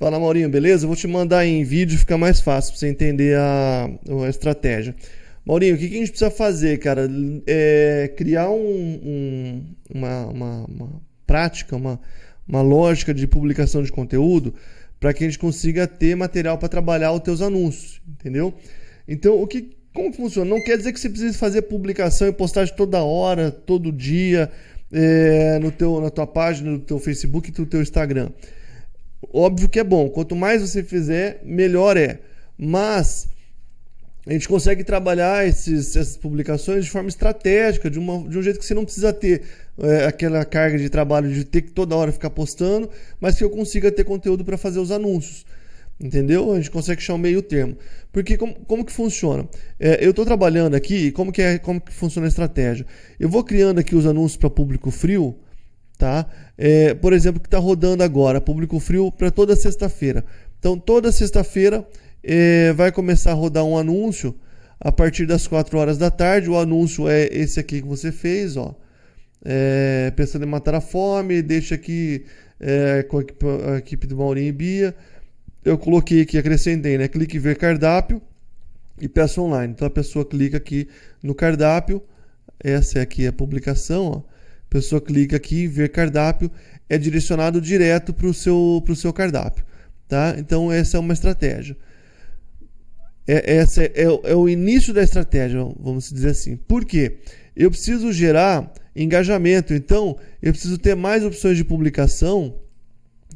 Fala, Maurinho, beleza? Eu vou te mandar em vídeo, fica mais fácil para você entender a, a estratégia. Maurinho, o que, que, a gente precisa fazer, cara? É criar um, um, uma, uma, uma, prática, uma, uma lógica de publicação de conteúdo para que a gente consiga ter material para trabalhar os teus anúncios, entendeu? Então, o que, como funciona? Não quer dizer que você precise fazer publicação e postagem toda hora, todo dia, é, no teu, na tua página, no teu Facebook e no teu Instagram. Óbvio que é bom. Quanto mais você fizer, melhor é. Mas a gente consegue trabalhar esses, essas publicações de forma estratégica, de, uma, de um jeito que você não precisa ter é, aquela carga de trabalho de ter que toda hora ficar postando, mas que eu consiga ter conteúdo para fazer os anúncios. Entendeu? A gente consegue achar um meio termo. Porque como, como que funciona? É, eu estou trabalhando aqui, como que, é, como que funciona a estratégia? Eu vou criando aqui os anúncios para público frio, tá? É, por exemplo, que está rodando agora, público frio para toda sexta-feira. Então, toda sexta-feira é, vai começar a rodar um anúncio a partir das 4 horas da tarde. O anúncio é esse aqui que você fez, ó. É, pensando em matar a fome, deixa aqui é, com a equipe, a equipe do Maurinho e Bia. Eu coloquei aqui, acrescentei, né? Clique ver cardápio e peça online. Então a pessoa clica aqui no cardápio. Essa é aqui a publicação, ó pessoa clica aqui, ver cardápio, é direcionado direto para o seu, pro seu cardápio. Tá? Então, essa é uma estratégia. É, essa é, é, é o início da estratégia, vamos dizer assim. Por quê? Eu preciso gerar engajamento, então eu preciso ter mais opções de publicação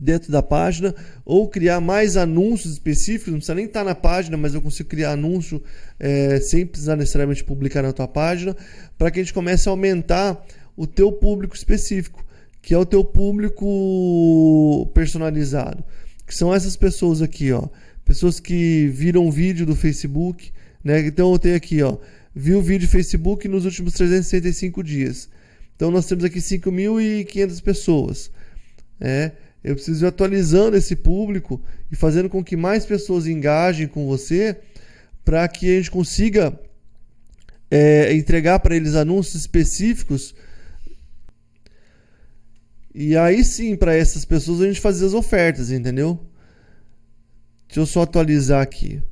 dentro da página ou criar mais anúncios específicos, não precisa nem estar na página, mas eu consigo criar anúncio é, sem precisar necessariamente publicar na tua página, para que a gente comece a aumentar o teu público específico, que é o teu público personalizado, que são essas pessoas aqui, ó, pessoas que viram vídeo do Facebook, né? Então eu tenho aqui, ó, viu vídeo do Facebook nos últimos 365 dias. Então nós temos aqui 5.500 pessoas, né? Eu preciso ir atualizando esse público e fazendo com que mais pessoas engajem com você para que a gente consiga é, entregar para eles anúncios específicos e aí sim, para essas pessoas a gente fazia as ofertas, entendeu? Deixa eu só atualizar aqui.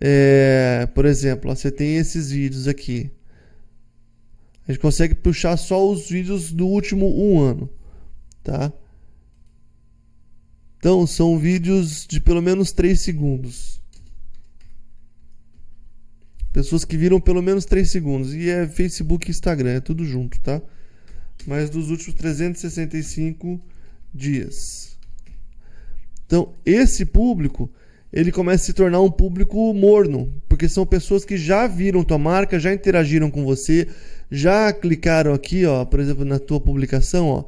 É, por exemplo, ó, você tem esses vídeos aqui. A gente consegue puxar só os vídeos do último um ano, tá? Então são vídeos de pelo menos 3 segundos. Pessoas que viram pelo menos 3 segundos. E é Facebook e Instagram, é tudo junto, tá? Mas dos últimos 365 dias. Então, esse público, ele começa a se tornar um público morno, porque são pessoas que já viram tua marca, já interagiram com você, já clicaram aqui, ó, por exemplo, na tua publicação, ó,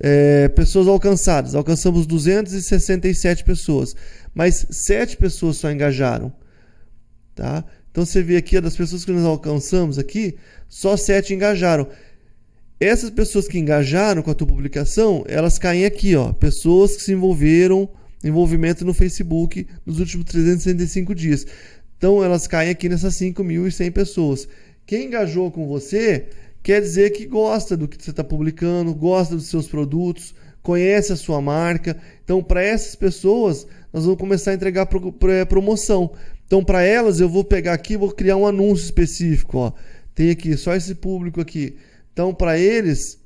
é, pessoas alcançadas. Alcançamos 267 pessoas, mas 7 pessoas só engajaram, tá? Então você vê aqui, das pessoas que nós alcançamos aqui, só 7 engajaram. Essas pessoas que engajaram com a tua publicação, elas caem aqui, ó, pessoas que se envolveram, envolvimento no Facebook nos últimos 365 dias. Então elas caem aqui nessas 5.100 pessoas. Quem engajou com você quer dizer que gosta do que você está publicando, gosta dos seus produtos, conhece a sua marca. Então, para essas pessoas, nós vamos começar a entregar é, promoção. Então, para elas, eu vou pegar aqui, vou criar um anúncio específico. Ó. Tem aqui só esse público aqui. Então, para eles,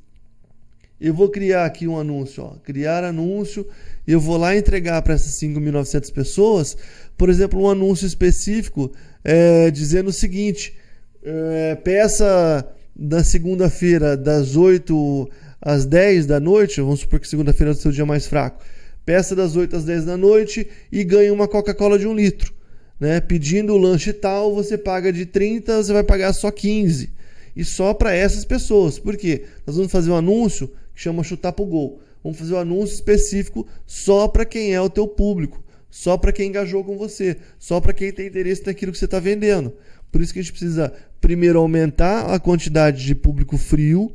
eu vou criar aqui um anúncio, ó, criar anúncio, eu vou lá entregar para essas 5.900 pessoas, por exemplo, um anúncio específico é, dizendo o seguinte: é, peça na segunda-feira das 8 às 10 da noite, vamos supor que segunda-feira é o seu dia mais fraco, peça das 8 às 10 da noite e ganhe uma Coca-Cola de um litro. Né? Pedindo o lanche tal, você paga de 30, você vai pagar só 15 e só para essas pessoas. Por quê? Nós vamos fazer um anúncio que chama chutar pro gol. Vamos fazer um anúncio específico só para quem é o teu público, só para quem engajou com você, só para quem tem interesse naquilo que você está vendendo. Por isso que a gente precisa primeiro aumentar a quantidade de público frio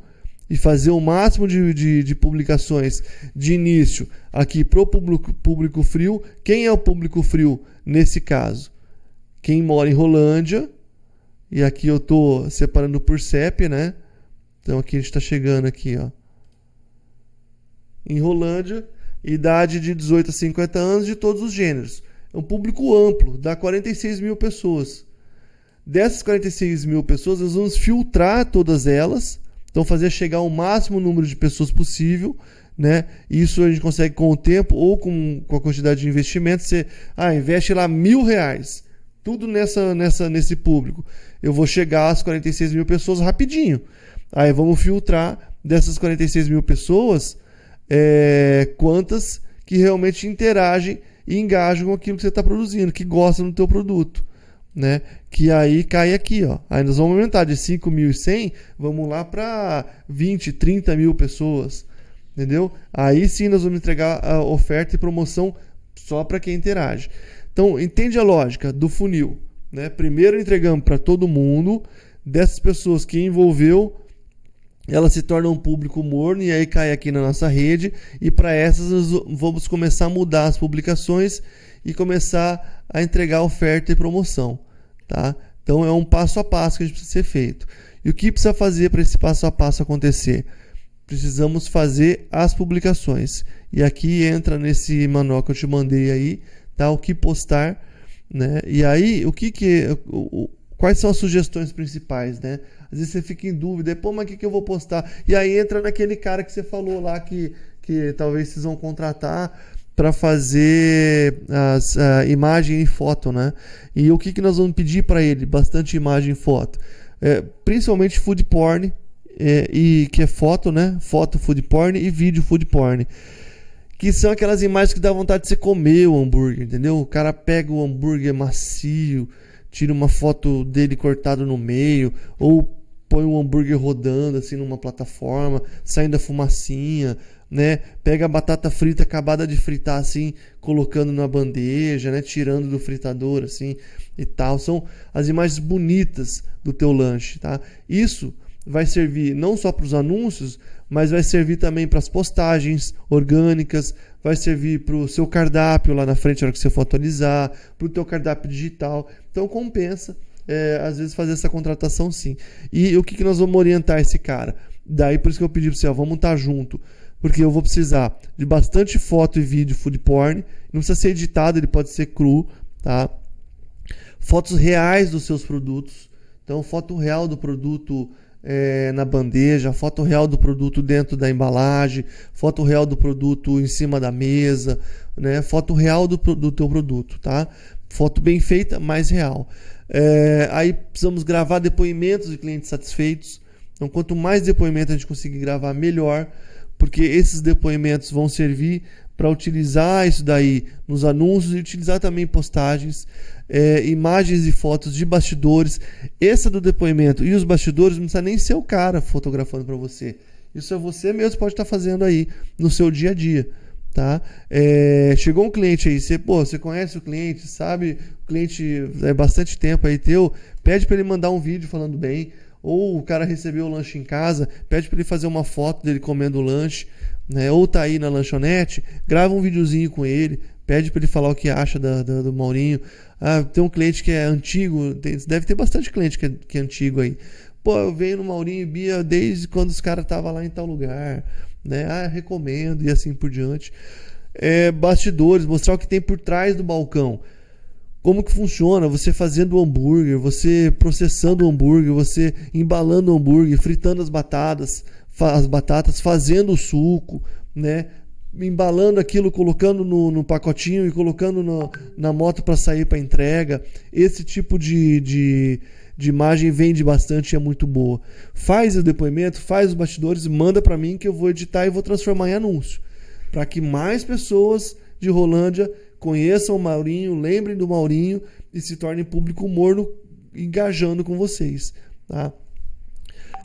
e fazer o máximo de, de, de publicações de início aqui para o público, público frio. Quem é o público frio nesse caso? Quem mora em Rolândia e aqui eu tô separando por CEP, né? Então aqui a gente está chegando aqui, ó. Em Rolândia, idade de 18 a 50 anos de todos os gêneros. É um público amplo, dá 46 mil pessoas. Dessas 46 mil pessoas, nós vamos filtrar todas elas, então fazer chegar o máximo número de pessoas possível, né? Isso a gente consegue com o tempo ou com, com a quantidade de investimento. Você ah, investe lá mil reais, tudo nessa, nessa, nesse público. Eu vou chegar às 46 mil pessoas rapidinho. Aí vamos filtrar dessas 46 mil pessoas é, quantas que realmente interagem e engajam com aquilo que você está produzindo, que gostam do teu produto né? Que aí cai aqui, ó. Aí nós vamos aumentar de 5.100, vamos lá para 20, 30 mil pessoas, entendeu? Aí sim nós vamos entregar a oferta e promoção só para quem interage. Então, entende a lógica do funil, né? Primeiro entregamos para todo mundo, dessas pessoas que envolveu, ela se torna um público morno e aí cai aqui na nossa rede e para essas nós vamos começar a mudar as publicações e começar a entregar oferta e promoção, tá? Então é um passo a passo que a gente precisa ser feito. E o que precisa fazer para esse passo a passo acontecer? Precisamos fazer as publicações. E aqui entra nesse manual que eu te mandei aí, tá? O que postar, né? E aí, o que que o, quais são as sugestões principais, né? Às vezes você fica em dúvida, pô, mas o que, que eu vou postar? E aí entra naquele cara que você falou lá que, que talvez vocês vão contratar para fazer as, a imagem e foto, né? E o que, que nós vamos pedir para ele? Bastante imagem e foto. É, principalmente food porn, é, e que é foto, né? Foto food porn e vídeo food porn. Que são aquelas imagens que dá vontade de você comer o hambúrguer, entendeu? O cara pega o hambúrguer macio, tira uma foto dele cortado no meio, ou põe um hambúrguer rodando assim numa plataforma, saindo a fumacinha, né? Pega a batata frita acabada de fritar assim, colocando na bandeja, né? Tirando do fritador assim e tal. São as imagens bonitas do teu lanche, tá? Isso vai servir não só para os anúncios, mas vai servir também para as postagens orgânicas, vai servir para o seu cardápio lá na frente na hora que você for atualizar, para o teu cardápio digital. Então compensa, é, às vezes, fazer essa contratação sim. E o que, que nós vamos orientar esse cara? Daí por isso que eu pedi para você, ó, vamos estar tá junto porque eu vou precisar de bastante foto e vídeo food porn. Não precisa ser editado, ele pode ser cru, tá? Fotos reais dos seus produtos. Então, foto real do produto é, na bandeja, foto real do produto dentro da embalagem, foto real do produto em cima da mesa, né? Foto real do, do teu produto, tá? Foto bem feita, mais real. É, aí precisamos gravar depoimentos de clientes satisfeitos. Então, quanto mais depoimento a gente conseguir gravar, melhor porque esses depoimentos vão servir para utilizar isso daí nos anúncios e utilizar também postagens, é, imagens e fotos de bastidores. Essa do depoimento e os bastidores não precisa nem ser o cara fotografando para você. Isso é você mesmo pode estar tá fazendo aí no seu dia a dia. Tá? É, chegou um cliente aí, você, pô, você conhece o cliente, sabe? O cliente é bastante tempo aí teu, pede para ele mandar um vídeo falando bem ou o cara recebeu o lanche em casa, pede para ele fazer uma foto dele comendo o lanche, né? Ou tá aí na lanchonete, grava um videozinho com ele, pede para ele falar o que acha da, da, do Maurinho. Ah, tem um cliente que é antigo, tem, deve ter bastante cliente que é, que é antigo aí. Pô, eu venho no Maurinho e Bia desde quando os caras estavam lá em tal lugar, né? Ah, recomendo e assim por diante. É, bastidores, mostrar o que tem por trás do balcão como que funciona você fazendo o hambúrguer, você processando o hambúrguer, você embalando o hambúrguer, fritando as batatas, as batatas, fazendo o suco, né? Embalando aquilo, colocando no, no pacotinho e colocando no, na moto para sair para entrega. Esse tipo de, de, de imagem vende bastante e é muito boa. Faz o depoimento, faz os bastidores, manda para mim que eu vou editar e vou transformar em anúncio. Para que mais pessoas de Rolândia conheçam o Maurinho, lembrem do Maurinho e se tornem público morno engajando com vocês. Tá?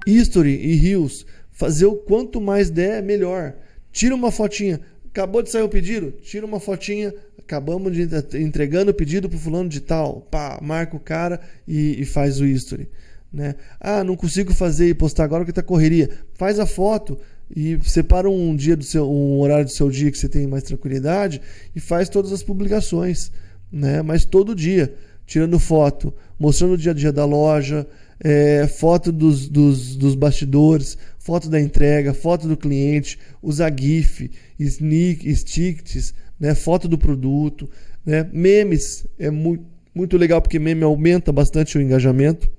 History e Rios, fazer o quanto mais der, melhor. Tira uma fotinha. Acabou de sair o pedido? Tira uma fotinha. Acabamos de entregando o pedido para fulano de tal. Pá, marca o cara e, e faz o history. Né? Ah, não consigo fazer e postar agora porque tá correria. Faz a foto, e separa um dia do seu um horário do seu dia que você tem mais tranquilidade e faz todas as publicações, né? Mas todo dia, tirando foto, mostrando o dia a dia da loja, é, foto dos, dos, dos bastidores, foto da entrega, foto do cliente, usar GIF, sneak, sticks, né, foto do produto, né, memes é muito, muito legal porque meme aumenta bastante o engajamento,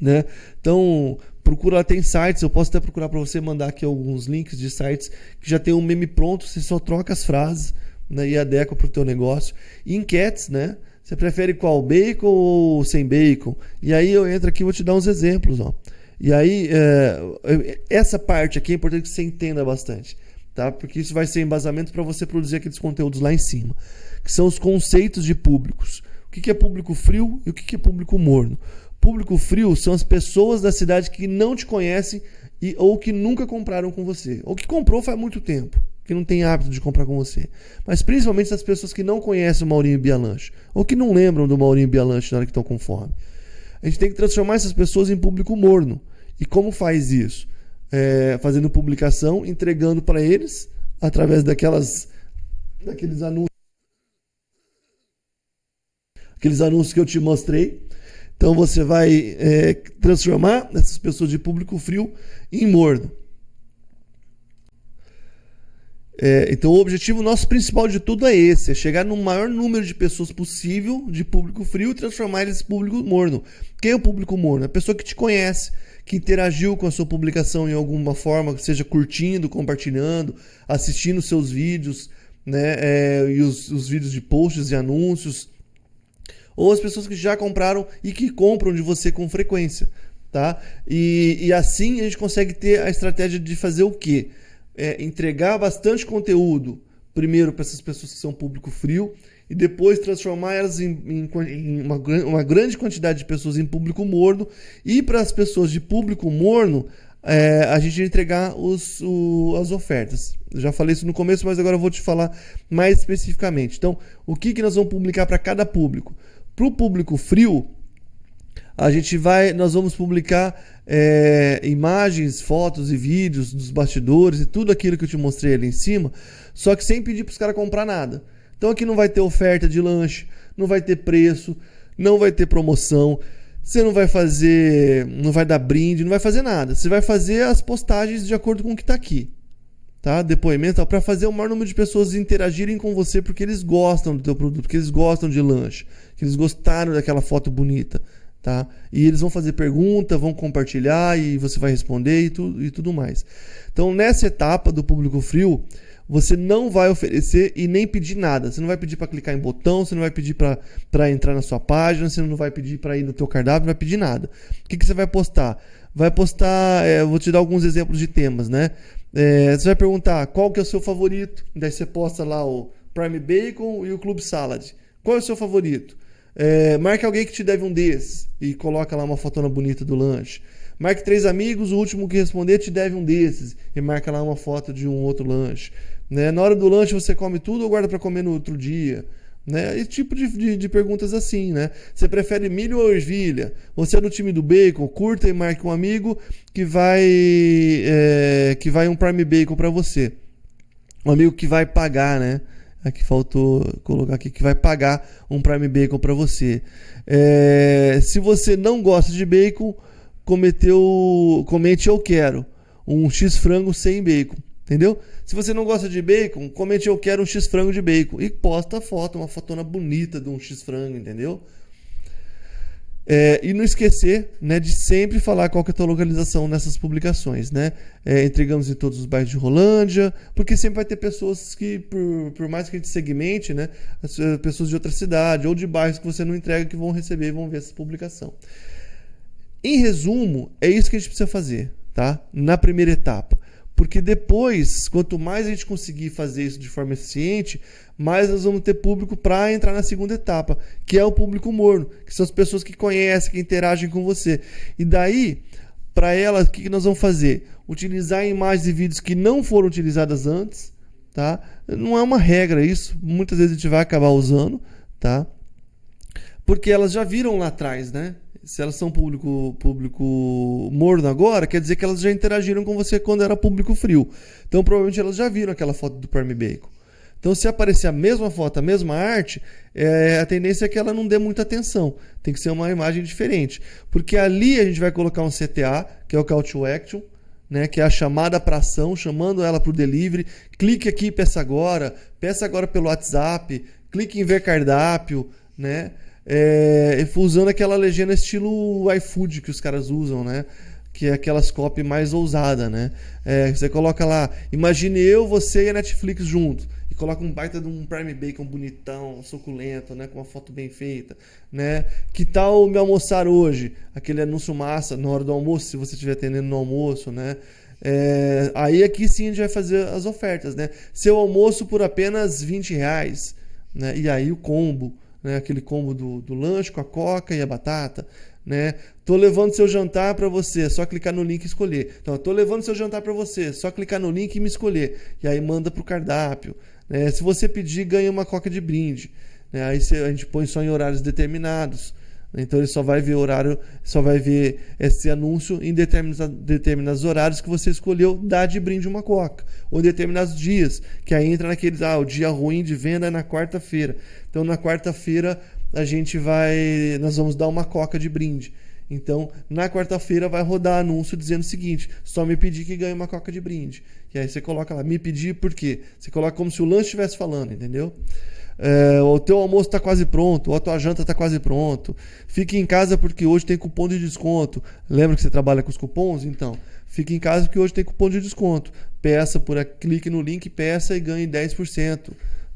né? Então procura lá, tem sites, eu posso até procurar para você mandar aqui alguns links de sites que já tem um meme pronto, você só troca as frases né, e adequa para o teu negócio. E enquetes, né? Você prefere qual bacon ou sem bacon? E aí eu entro aqui e vou te dar uns exemplos, ó. E aí, é, essa parte aqui é importante que você entenda bastante, tá? Porque isso vai ser embasamento para você produzir aqueles conteúdos lá em cima, que são os conceitos de públicos. O que é público frio e o que é público morno? Público frio são as pessoas da cidade que não te conhecem e, ou que nunca compraram com você, ou que comprou faz muito tempo, que não tem hábito de comprar com você. Mas principalmente as pessoas que não conhecem o Maurinho Bialanche, ou que não lembram do Maurinho Bialanche na hora que estão com fome. A gente tem que transformar essas pessoas em público morno. E como faz isso? É, fazendo publicação, entregando para eles através daquelas daqueles anúncios aqueles anúncios que eu te mostrei então você vai é, transformar essas pessoas de público frio em morno. É, então o objetivo nosso principal de tudo é esse, é chegar no maior número de pessoas possível de público frio e transformar eles em público morno. Quem é o público morno? A pessoa que te conhece, que interagiu com a sua publicação em alguma forma, seja curtindo, compartilhando, assistindo seus vídeos, né, é, e os, os vídeos de posts e anúncios, ou as pessoas que já compraram e que compram de você com frequência, tá? E, e assim a gente consegue ter a estratégia de fazer o quê? É, entregar bastante conteúdo, primeiro para essas pessoas que são público frio, e depois transformar elas em, em, em uma, uma, grande quantidade de pessoas em público morno, e para as pessoas de público morno, é, a gente entregar os, o, as ofertas. Eu já falei isso no começo, mas agora eu vou te falar mais especificamente. Então, o que, que nós vamos publicar para cada público? Para o público frio, a gente vai, nós vamos publicar é, imagens, fotos e vídeos dos bastidores e tudo aquilo que eu te mostrei ali em cima, só que sem pedir para os caras comprar nada. Então aqui não vai ter oferta de lanche, não vai ter preço, não vai ter promoção, você não vai fazer, não vai dar brinde, não vai fazer nada. Você vai fazer as postagens de acordo com o que está aqui tá? Depoimento para fazer o maior número de pessoas interagirem com você porque eles gostam do teu produto, porque eles gostam de lanche, que eles gostaram daquela foto bonita, tá? E eles vão fazer pergunta, vão compartilhar e você vai responder e, tu, e tudo mais. Então, nessa etapa do público frio, você não vai oferecer e nem pedir nada. Você não vai pedir para clicar em botão, você não vai pedir para entrar na sua página, você não vai pedir para ir no teu cardápio, não vai pedir nada. O que, que você vai postar? Vai postar, é, vou te dar alguns exemplos de temas, né? É, você vai perguntar qual que é o seu favorito. Daí você posta lá o Prime Bacon e o Club Salad. Qual é o seu favorito? É, marque alguém que te deve um desses e coloca lá uma fotona bonita do lanche. Marque três amigos, o último que responder te deve um desses e marca lá uma foto de um outro lanche. Né? Na hora do lanche você come tudo ou guarda para comer no outro dia? Né? Esse tipo de, de, de, perguntas assim, né? Você prefere milho ou ervilha? Você é do time do bacon? Curta e marque um amigo que vai é, que vai um Prime Bacon para você. Um amigo que vai pagar, né? Aqui faltou colocar aqui que vai pagar um Prime Bacon para você. É, se você não gosta de bacon, cometeu, comente eu quero um X frango sem bacon. Entendeu? Se você não gosta de bacon, comente eu quero um X frango de bacon. E posta a foto, uma fotona bonita de um X frango, entendeu? É, e não esquecer né, de sempre falar qual que é a tua localização nessas publicações. Né? É, entregamos em todos os bairros de Rolândia, porque sempre vai ter pessoas que, por, por mais que a gente segmente, né, eh, pessoas de outra cidade ou de bairros que você não entrega que vão receber e vão ver essa publicação. Em resumo, é isso que a gente precisa fazer tá? na primeira etapa. Porque depois, quanto mais a gente conseguir fazer isso de forma eficiente, mais nós vamos ter público para entrar na segunda etapa, que é o público morno, que são as pessoas que conhecem, que interagem com você. E daí, para elas, o que nós vamos fazer? Utilizar imagens e vídeos que não foram utilizadas antes, tá? Não é uma regra isso, muitas vezes a gente vai acabar usando, tá? Porque elas já viram lá atrás, né? se elas são público, público morno agora, quer dizer que elas já interagiram com você quando era público frio. Então provavelmente elas já viram aquela foto do Prime Bacon. Então, se aparecer a mesma foto, a mesma arte, é, a tendência é que ela não dê muita atenção. Tem que ser uma imagem diferente. Porque ali a gente vai colocar um CTA, que é o Call to Action, né, que é a chamada para ação, chamando ela para o delivery. Clique aqui e peça agora, peça agora pelo WhatsApp, clique em ver cardápio, né? É, usando aquela legenda estilo iFood que os caras usam, né? Que é aquelas copy mais ousada, né? É, você coloca lá, imagine eu, você e a Netflix juntos e coloca um baita de um prime bacon bonitão, suculento, né, com uma foto bem feita, né? Que tal me almoçar hoje? Aquele anúncio massa na hora do almoço, se você estiver atendendo no almoço, né? É, aí aqui sim a gente vai fazer as ofertas, né? Seu almoço por apenas 20 reais, né? E aí o combo, né? Aquele combo do, do lanche com a coca e a batata, né? Tô levando seu jantar para você, só clicar no link e escolher. Então, tô levando seu jantar para você, só clicar no link e me escolher. E aí manda pro cardápio. Né? Se você pedir, ganha uma coca de brinde. Né? Aí a gente põe só em horários determinados. Então ele só vai ver horário, só vai ver esse anúncio em determinados, determinados horários que você escolheu dar de brinde uma coca. Ou em determinados dias, que aí entra naqueles, ah, o dia ruim de venda é na quarta-feira. Então na quarta-feira a gente vai, nós vamos dar uma coca de brinde. Então, na quarta-feira vai rodar anúncio dizendo o seguinte: só me pedir que ganhe uma coca de brinde. E aí você coloca lá, me pedir por quê? Você coloca como se o lanche estivesse falando, entendeu? É, o teu almoço está quase pronto, ou a tua janta está quase pronto. Fique em casa porque hoje tem cupom de desconto. Lembra que você trabalha com os cupons? Então, fique em casa porque hoje tem cupom de desconto. Peça por aqui, clique no link, peça e ganhe 10%.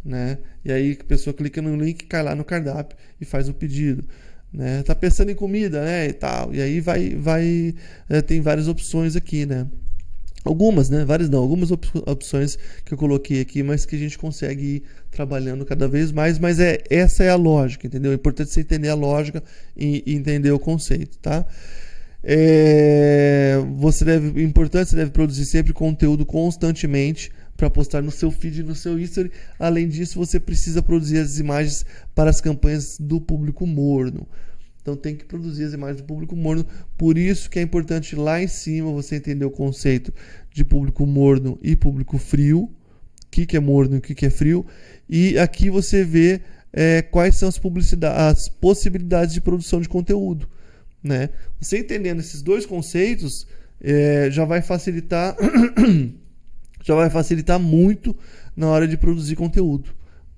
Né? E aí a pessoa clica no link, cai lá no cardápio e faz o pedido né? Tá pensando em comida, né? E tal. E aí vai, vai, é, tem várias opções aqui, né? Algumas, né? Várias não, algumas op opções que eu coloquei aqui, mas que a gente consegue ir trabalhando cada vez mais. Mas é essa é a lógica, entendeu? É importante você entender a lógica e, e entender o conceito, tá? É, você deve, importante, você deve produzir sempre conteúdo constantemente para postar no seu feed e no seu history. Além disso, você precisa produzir as imagens para as campanhas do público morno. Então tem que produzir as imagens do público morno. Por isso que é importante lá em cima você entender o conceito de público morno e público frio. O que, que é morno e o que, que é frio. E aqui você vê é, quais são as, as possibilidades de produção de conteúdo. Né? Você entendendo esses dois conceitos é, já vai facilitar já vai facilitar muito na hora de produzir conteúdo,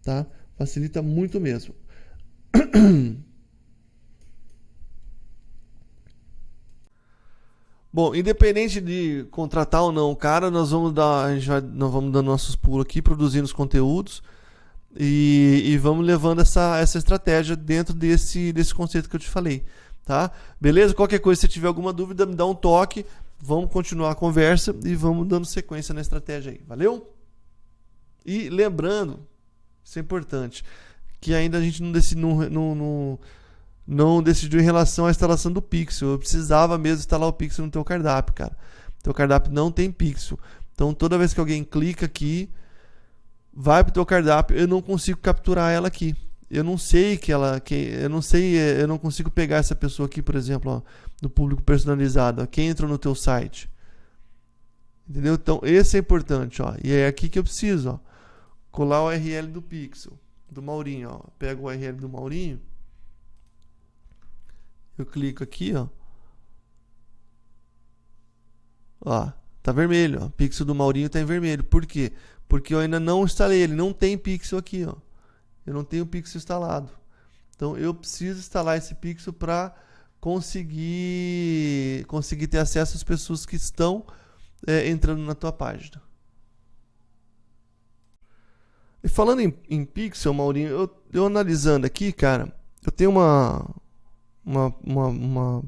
tá? Facilita muito mesmo. Bom, independente de contratar ou não o cara, nós vamos dar, a gente vai, nós vamos dando nossos pulos aqui, produzindo os conteúdos e, e vamos levando essa, essa estratégia dentro desse, desse conceito que eu te falei, tá? Beleza? Qualquer coisa, se tiver alguma dúvida, me dá um toque. Vamos continuar a conversa e vamos dando sequência na estratégia aí. Valeu? E lembrando, isso é importante, que ainda a gente não decidiu, não, não, não, não decidiu em relação à instalação do Pixel. Eu precisava mesmo instalar o Pixel no teu cardápio, cara. Teu cardápio não tem Pixel. Então toda vez que alguém clica aqui, vai para o teu cardápio, eu não consigo capturar ela aqui eu não sei que ela que eu não sei é, eu não consigo pegar essa pessoa aqui por exemplo ó, do público personalizado ó, quem entrou no teu site entendeu então esse é importante ó e é aqui que eu preciso ó colar o URL do pixel do Maurinho ó pego o URL do Maurinho eu clico aqui ó. Ó tá vermelho ó. Pixel do Maurinho tá em vermelho. Por quê? Porque eu ainda não instalei ele. Não tem pixel aqui ó. Eu não tenho o pixel instalado. Então eu preciso instalar esse pixel para conseguir conseguir ter acesso às pessoas que estão é, entrando na tua página. E falando em, em pixel, Maurinho, eu, eu analisando aqui, cara, eu tenho uma, uma, uma, uma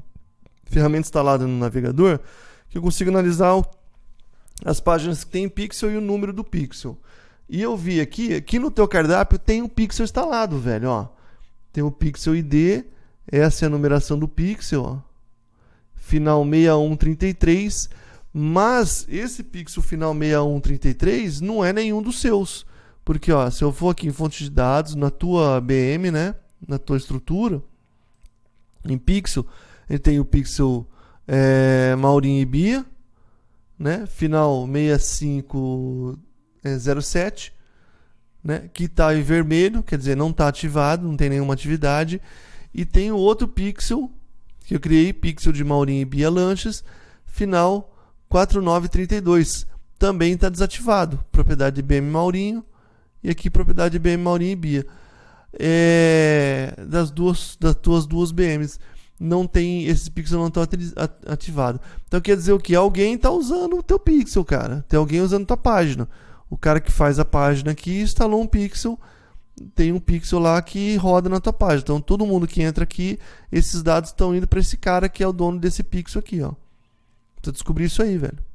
ferramenta instalada no navegador que eu consigo analisar o, as páginas que tem pixel e o número do pixel. E eu vi aqui, aqui no teu cardápio tem um Pixel instalado, velho, ó. Tem o Pixel ID, essa é a numeração do Pixel, ó. Final 6133, mas esse Pixel final 6133 não é nenhum dos seus. Porque, ó, se eu for aqui em fonte de dados, na tua BM, né, na tua estrutura, em Pixel, ele tem o Pixel é, Maurinho e Bia, né, final 65 é, 07, né, que está em vermelho, quer dizer, não está ativado, não tem nenhuma atividade. E tem o outro pixel que eu criei, pixel de Maurinho e Bia Lanches, final 4932. Também está desativado. Propriedade de BM Maurinho e aqui propriedade de BM Maurinho e Bia. É, das duas das tuas duas BMs não tem esse pixel não está ativado. Então quer dizer o que? Alguém está usando o teu pixel, cara. Tem alguém usando a tua página. O cara que faz a página aqui instalou um pixel, tem um pixel lá que roda na tua página. Então todo mundo que entra aqui, esses dados estão indo para esse cara que é o dono desse pixel aqui, ó. Precisa descobrir isso aí, velho.